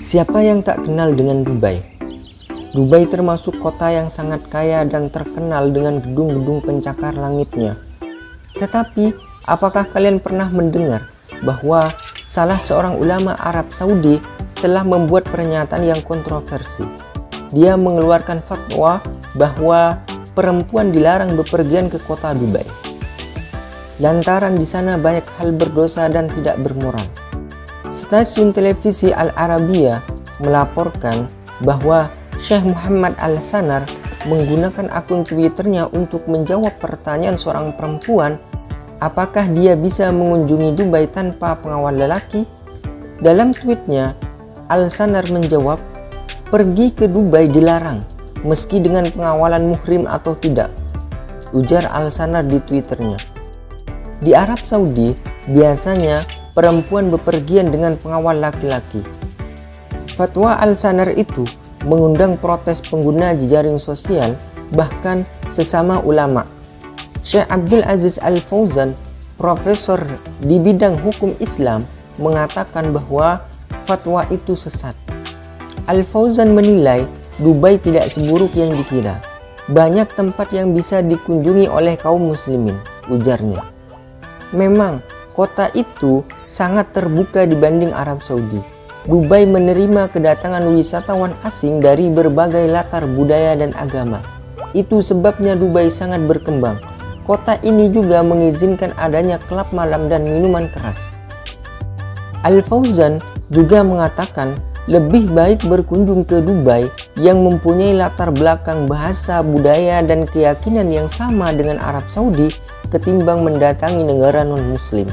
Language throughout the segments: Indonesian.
Siapa yang tak kenal dengan Dubai? Dubai termasuk kota yang sangat kaya dan terkenal dengan gedung-gedung pencakar langitnya. Tetapi, apakah kalian pernah mendengar bahwa salah seorang ulama Arab Saudi telah membuat pernyataan yang kontroversi? Dia mengeluarkan fatwa bahwa perempuan dilarang bepergian ke kota Dubai. Lantaran di sana banyak hal berdosa dan tidak bermoral. Stasiun televisi Al Arabiya melaporkan bahwa Syekh Muhammad Al-Sanar menggunakan akun Twitternya untuk menjawab pertanyaan seorang perempuan apakah dia bisa mengunjungi Dubai tanpa pengawal lelaki? Dalam tweetnya, Al-Sanar menjawab, pergi ke Dubai dilarang, meski dengan pengawalan muhrim atau tidak, ujar Al-Sanar di twitternya. Di Arab Saudi, biasanya perempuan bepergian dengan pengawal laki-laki. Fatwa Al-Sanar itu mengundang protes pengguna jejaring sosial bahkan sesama ulama. Syekh Abdul Aziz Al-Fauzan, profesor di bidang hukum Islam, mengatakan bahwa fatwa itu sesat. Al-Fauzan menilai Dubai tidak seburuk yang dikira. Banyak tempat yang bisa dikunjungi oleh kaum muslimin, ujarnya. Memang, kota itu sangat terbuka dibanding Arab Saudi. Dubai menerima kedatangan wisatawan asing dari berbagai latar budaya dan agama. Itu sebabnya Dubai sangat berkembang. Kota ini juga mengizinkan adanya klub malam dan minuman keras. Al-Fauzan juga mengatakan lebih baik berkunjung ke Dubai yang mempunyai latar belakang bahasa, budaya, dan keyakinan yang sama dengan Arab Saudi ketimbang mendatangi negara non-muslim.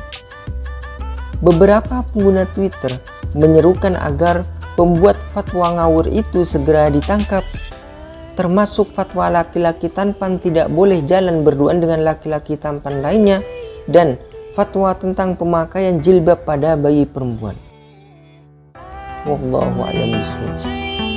Beberapa pengguna Twitter menyerukan agar pembuat fatwa ngawur itu segera ditangkap termasuk fatwa laki-laki tampan tidak boleh jalan berduaan dengan laki-laki tampan lainnya dan fatwa tentang pemakaian jilbab pada bayi perempuan. Wallahu a'lam bishawab.